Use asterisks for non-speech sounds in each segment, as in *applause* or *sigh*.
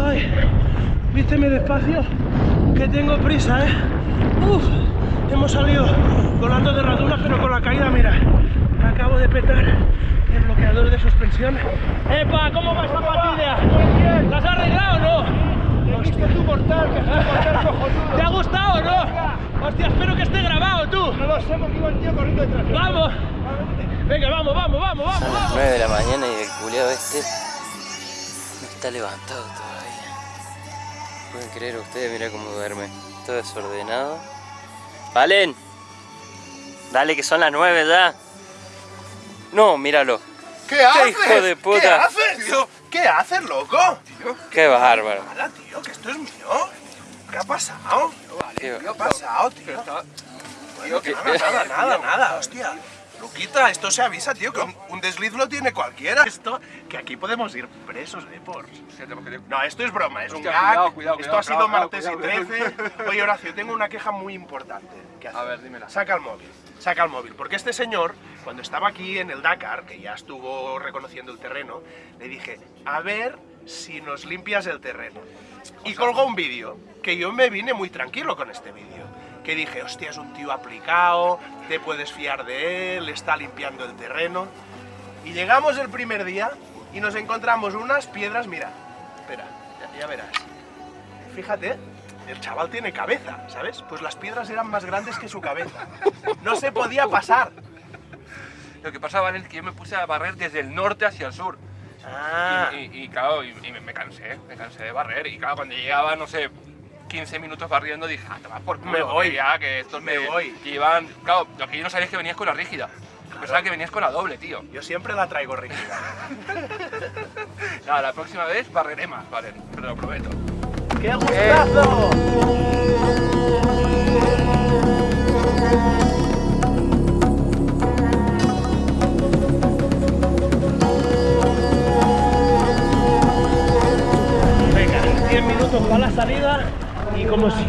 Ay, vísteme despacio, que tengo prisa, ¿eh? Uf, hemos salido volando de radura, pero con la caída, mira, me acabo de petar el bloqueador de suspensión. ¡Epa! ¿Cómo va esta partida? ¿La has arreglado o no? Visto tu mortal, que mortal cojonudo. ¿Te ha gustado o no? Hostia, espero que esté grabado tú. No lo sé porque iba el tío corriendo detrás. ¡Vamos! Venga, vamos, vamos, vamos, vamos, Son las vamos. 9 de la mañana y el culeado este no está levantado todavía. Pueden creer ustedes, mira cómo duerme. Todo desordenado. ¡Valen! Dale que son las 9 ya. No, míralo. ¿Qué haces? hijo de puta! ¿Qué haces, tío? ¿Qué haces, loco? Tío, Qué bárbaro. nada, tío, que esto es mío. ¿Qué ha pasado? Tío, ¿Qué ha pasado, tío? Que nada, nada, nada, hostia. Luquita, esto se avisa, tío, que un, un desliz lo tiene cualquiera. Esto, que aquí podemos ir presos, ¿eh? Por... No, esto es broma, es un Hostia, gag. cuidado, cuidado, esto cuidado, ha sido cuidado, martes cuidado, y 13. Oye, Horacio, tengo una queja muy importante. que hacer. A ver, dímela. Saca el móvil, saca el móvil. Porque este señor, cuando estaba aquí en el Dakar, que ya estuvo reconociendo el terreno, le dije, a ver si nos limpias el terreno. Y colgó un vídeo, que yo me vine muy tranquilo con este vídeo. Que dije, hostia, es un tío aplicado, te puedes fiar de él, está limpiando el terreno. Y llegamos el primer día y nos encontramos unas piedras, mira, espera, ya, ya verás. Fíjate, el chaval tiene cabeza, ¿sabes? Pues las piedras eran más grandes que su cabeza. No se podía pasar. Lo que pasaba es que yo me puse a barrer desde el norte hacia el sur. Ah, Y, y- y, claro, y, y me, me cansé, me cansé de barrer. Y claro, cuando llegaba, no sé, 15 minutos barriendo, dije, ah, toma por culo, Me voy. ya, que estos Me voy. que iban... Claro, lo que yo no sabía es que venías con la rígida. Yo Pensaba que venías con la doble, tío. yo siempre la traigo rígida. *laughs* Nada, la próxima vez barreré más, vale, te lo prometo. ¡Qué gustazo! Venga,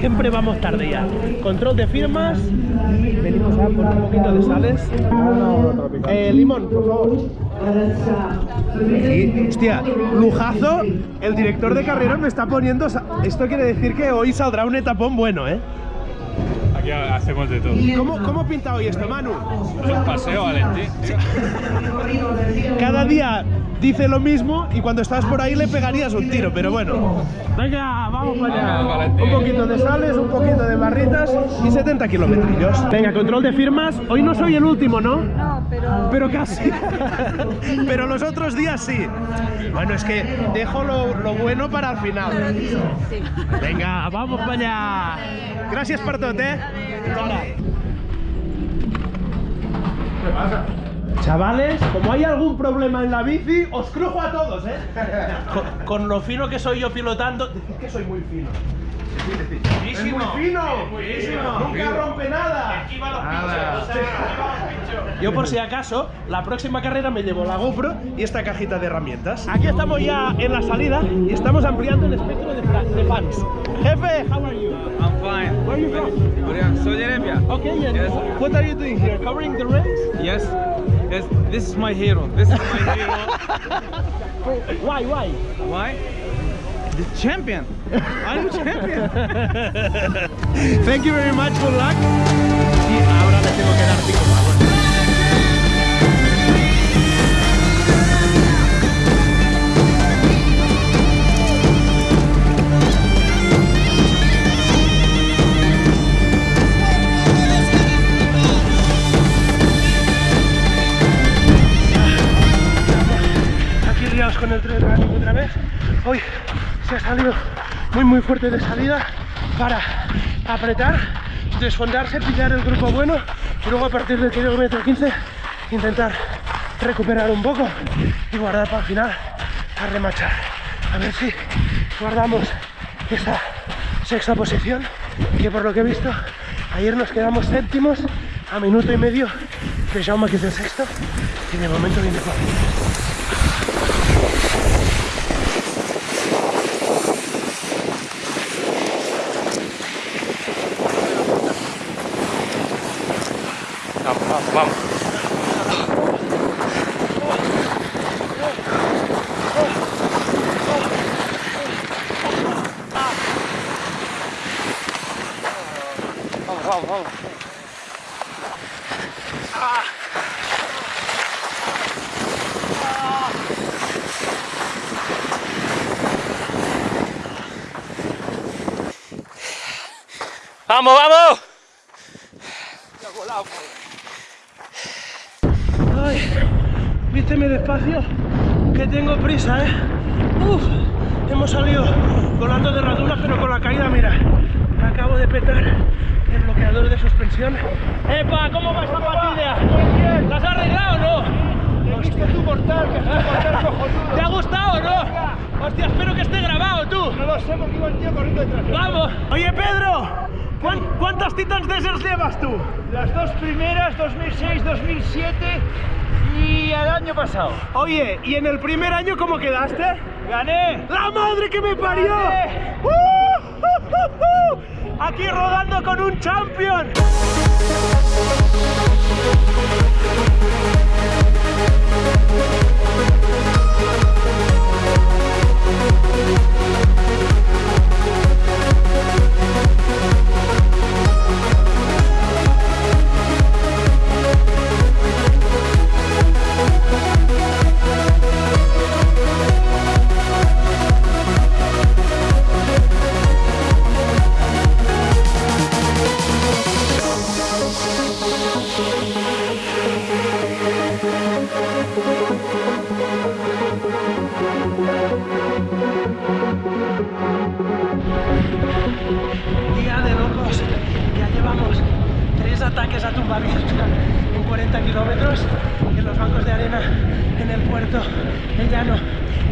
siempre vamos tarde ya. Control de firmas, venimos a por un poquito de sales. Eh, limón, por favor. Sí, hostia, lujazo, el director de carrera me está poniendo... Esto quiere decir que hoy saldrá un etapón bueno, ¿eh? Aquí hacemos de todo. ¿Cómo, cómo pinta hoy esto, Manu? Es un paseo, Valentín. Cada día dice lo mismo y cuando estás por ahí le pegarías un tiro, pero bueno. Venga, vamos para allá. Un poquito de sales, un poquito de barritas y 70 kilómetros. Venga, control de firmas. Hoy no soy el último, ¿no? No, pero... Pero casi. *laughs* pero los otros días sí. Bueno, es que dejo lo, lo bueno para el final. Sí. Venga, vamos para allá. Gracias per tot, eh? Chavales, como hay algún problema en la bici, os crujo a todos, ¿eh? Con, con lo fino que soy yo pilotando, decid que soy muy fino. ¡Es muy fino! ¡Nunca rompe nada! Yo por si acaso, la próxima carrera me llevo la GoPro y esta cajita de herramientas. Aquí estamos ya en la salida y estamos ampliando el espectro de, fans. Jefe, how are you? I'm fine. Where are you from? Saudi Arabia. Okay, yeah. Yes. What are you doing here? Covering the race? Yes. Yes. This is my hero. This is my *laughs* hero. Why, why? Why? The champion. I'm champion. *laughs* Thank you very much, good luck. Y ahora le tengo que dar pico se ha salido muy muy fuerte de salida para apretar, desfondarse, pillar el grupo bueno y luego a partir del kilómetro 15 intentar recuperar un poco y guardar para el final a remachar. A ver si guardamos esta sexta posición que por lo que he visto ayer nos quedamos séptimos a minuto y medio de Jaume que es el sexto y de momento viene cuarto. vâng, vâng, vâng, vâng. không không à. À. vamos vamos Ay, vísteme despacio, que tengo prisa, ¿eh? Uf, hemos salido volando de raduna, pero con la caída, mira, me acabo de petar el bloqueador de suspensión. ¡Epa! ¿Cómo va esta patilla? ¿La has arreglado o no? tu mortal, que mortal cojonudo. ¿Te ha gustado o no? Hostia, espero que esté grabado tú. No lo sé porque iba el tío corriendo detrás. ¡Vamos! Oye, Pedro, ¿cuán- ¿cuántas Titans Deserts llevas tú? Las dos primeras, 2006, 2007 y el año pasado. Oye, ¿y en el primer año cómo quedaste? ¡Gané! ¡La madre que me parió! ¡Uh, uh, uh! Aquí rodando con un champion.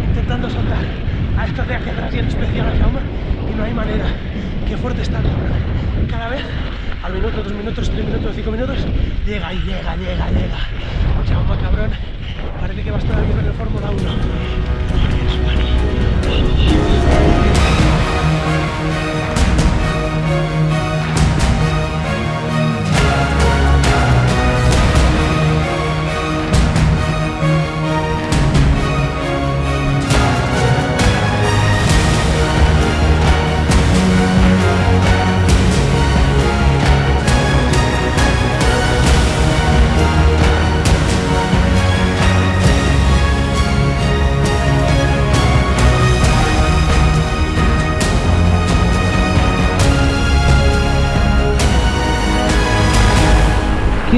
Intentando soltar a estos de aquí en especial a Jaume y no hay manera. Qué fuerte está. Cada vez, al minuto, dos minutos, tres minutos, cinco minutos, llega y llega, llega, llega. Jaume, cabrón, parece que vas todavía en el Fórmula 1.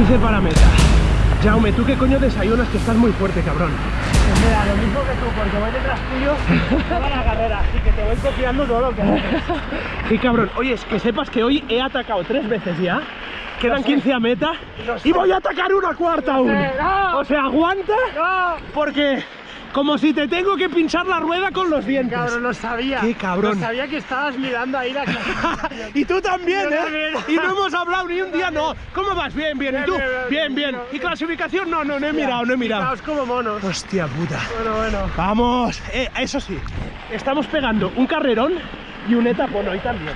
...15 para meta. Jaume, ¿tú qué coño desayunas que estás muy fuerte, cabrón? Pues mira, lo mismo que tú, porque voy detrás tuyo toda la carrera, así que te voy copiando todo lo que haces. *laughs* Sí, cabrón. Oye, es que sepas que hoy he atacado tres veces ya. Quedan 15 a meta y voy a atacar una cuarta aún. ¡No! O sea, aguanta ¡No! porque como si te tengo que pinchar la rueda con los dientes. Cabrón, lo sabía. Qué cabrón. Lo sabía que estabas mirando ahí la *laughs* y tú también, Yo ¿eh? también. Y no hemos hablado ni un día, no. ¿Cómo vas? Bien, bien. ¿Y tú? Bien, bien. ¿Y clasificación? No, no, no he mirado, no he mirado. Como monos. Hostia puta. Bueno, bueno. Vamos. Eh, eso sí, estamos pegando un carrerón y un etapón hoy también.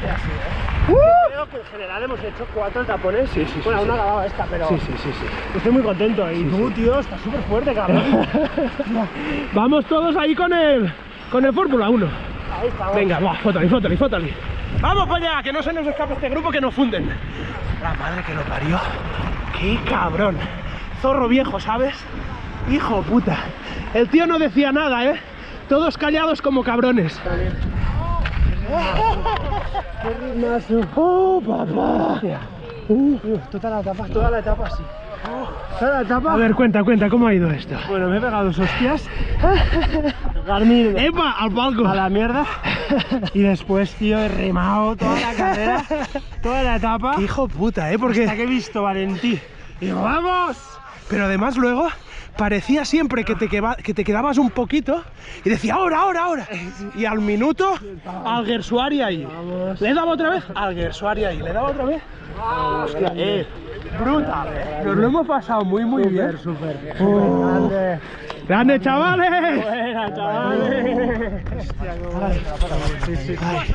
Creo que en general hemos hecho cuatro tapones. Sí, sí, sí, Bueno, sí. ha acabado esta, pero Sí, sí, sí, sí. estoy muy contento. Y tú, tío, estás súper fuerte, cabrón. *laughs* Vamos todos ahí con el, con el Fórmula 1. Ahí estamos. Venga, va, fótali, fótali, fótali. Vamos para allá, que no se nos escape este grupo que nos funden. La madre que lo parió. Qué cabrón. Zorro viejo, ¿sabes? Hijo puta. El tío no decía nada, ¿eh? Todos callados como cabrones. ¡Oh, papá! Uh, toda la etapa, toda la etapa sí. Toda la etapa. A ver, cuenta, cuenta, ¿cómo ha ido esto? Bueno, me he pegado dos hostias. *laughs* Garmin ¡Epa! ¡Al palco! a la mierda. Y después, tío, he remado toda la carrera, toda la etapa. ¡Qué hijo puta, eh! Hasta Porque... que he visto Valentí. Y digo, ¡vamos! Pero además luego parecía siempre que te, queba- que te quedabas un poquito y decía ahora, ahora, ahora. Y al minuto, al Gersuari ahí. ¿Le dado otra vez? Al Gersuari ahí. ¿Le dado otra vez? Hostia, eh. Brutal, eh. Nos lo hemos pasado muy, muy bien. Súper, Oh. grande. ¡Grande, chavales! Buena, chavales. Hostia, qué Sí, sí, sí.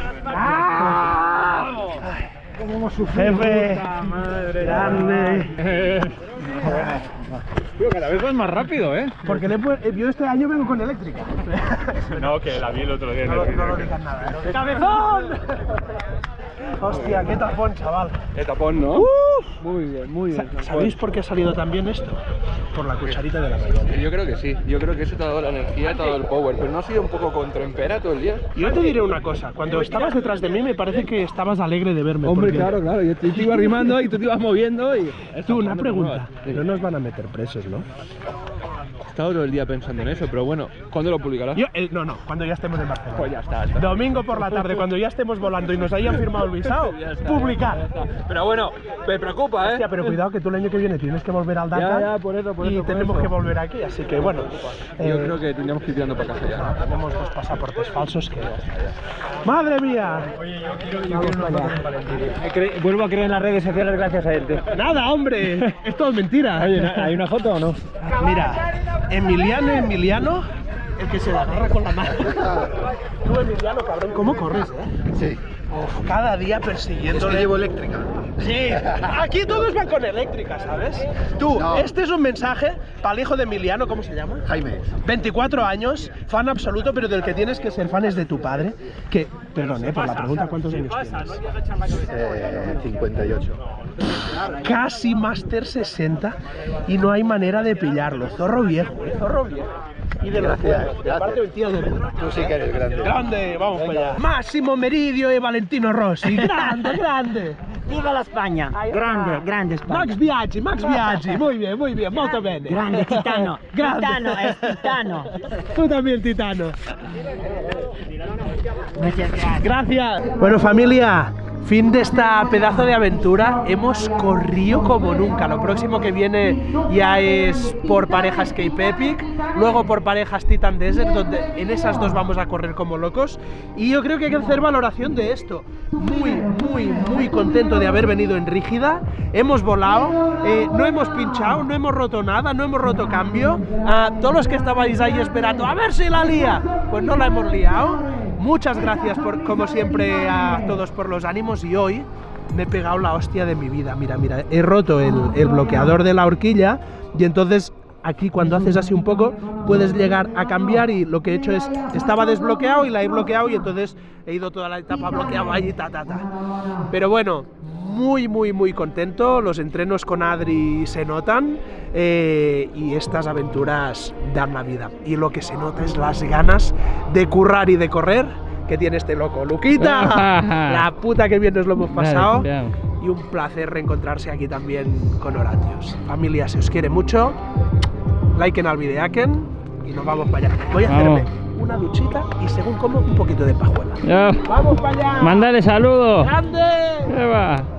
¿Cómo hemos sufrido? Jefe. madre. Grande. *laughs* Tío, cada vez vas más rápido, ¿eh? Porque le he pu- eh, yo este año vengo con eléctrica. *laughs* No, que la vi el otro día en No, lo- el no lo digas nada. ¿eh? ¡Cabezón! *laughs* Hostia, qué tapón, chaval. De tapón, ¿no? Muy bien, muy bien. ¿Sabéis por qué ha salido tan bien esto? Por la cucharita de la mañana. Yo creo que sí, yo creo que eso te ha dado la energía, te ha dado el power, pero no ha sido un poco contraempera todo el día. Yo te diré una cosa, cuando estabas detrás de mí me parece que estabas alegre de verme. Hombre, porque- claro, claro, yo te, te iba arrimando y tú te ibas moviendo y... Tú, una pregunta. No nos van a meter presos, ¿no? He estado todo el día pensando en eso, pero bueno, ¿cuándo lo publicarás? Yo, eh, no, no, cuando ya estemos en Barcelona. Pues ya está, está. Domingo por la tarde, cuando ya estemos volando y nos hayan firmado el *laughs* visado, está, publicar. Pero bueno, me preocupa, ¿eh? Hostia, pero cuidado que tú el año que viene tienes que volver al Dakar Ya, ya, por eso, por y eso, por tenemos eso. que volver aquí, así que bueno. Yo eh, creo que tendríamos que ir tirando para casa ya. Tenemos dos pasaportes falsos que... ¡Madre mía! Vuelvo a creer en las redes sociales gracias a él. tío. ¡Nada, hombre! Es todo mentira. Oye, ¿no- ¿hay una foto o no? Mira, Emiliano, Emiliano, el que se la agarra con la mano. *laughs* Tú, Emiliano, cabrón, ¿cómo corres, eh? Sí. Uf, cada día persiguiéndole. llevo eléctrica. Sí, aquí todos van con eléctrica, ¿sabes? Tú, No. este es un mensaje para el hijo de Emiliano, ¿cómo se llama? Jaime. 24 años, fan absoluto, pero del que tienes que ser fan es de tu padre. Que, perdón, eh, por la pregunta, ¿cuántos años tienes? Eh, 58. Casi Master 60 y no hay manera de pillarlo. Zorro viejo, eh, zorro viejo. Y de los gracias. Aparte un tío de verdad. Tú sí que eres grande. Grande, vamos para allá. Máximo Meridio y Valentino Rossi. *laughs* Grande, grande. Viva la España! Grande, grande España! Max Biaggi, Max *laughs* Biaggi. Muy bien, muy bien, molto bene. Grande, Titano! *laughs* Grande. Titano, es Titano! Tú también, Titano. Muchas gracias. Gracias. Bueno, familia, fin de esta pedazo de aventura. Hemos corrido como nunca. Lo próximo que viene ya es por parejas Cape Epic, luego por parejas Titan Desert, donde en esas dos vamos a correr como locos. Y yo creo que hay que hacer valoración de esto. Muy, muy, muy contento de haber venido en rígida. Hemos volado, eh, no hemos pinchado, no hemos roto nada, no hemos roto cambio. A todos los que estabais ahí esperando, a ver si la lía, pues no la hemos liado. Muchas gracias por, como siempre a todos por los ánimos y hoy me he pegado la hostia de mi vida. Mira, mira, he roto el, el bloqueador de la horquilla y entonces aquí cuando haces así un poco puedes llegar a cambiar y lo que he hecho es, estaba desbloqueado y la he bloqueado y entonces he ido toda la etapa bloqueado allí, ta, ta, ta. Pero bueno, muy, muy, muy contento. Los entrenos con Adri se notan eh, y estas aventuras dan la vida. Y lo que se nota es las ganas de currar y de correr que tiene este loco. ¡Luquita! *laughs* la puta que bien nos lo hemos pasado. Y un placer reencontrarse aquí también con Horatios. Familia, se os quiere mucho. Liken al videaken y nos vamos para allá. Voy a hacerme una duchita y según como un poquito de pajuela. Ya. ¡Vamos para allá! Mándale saludos. ¡Grande!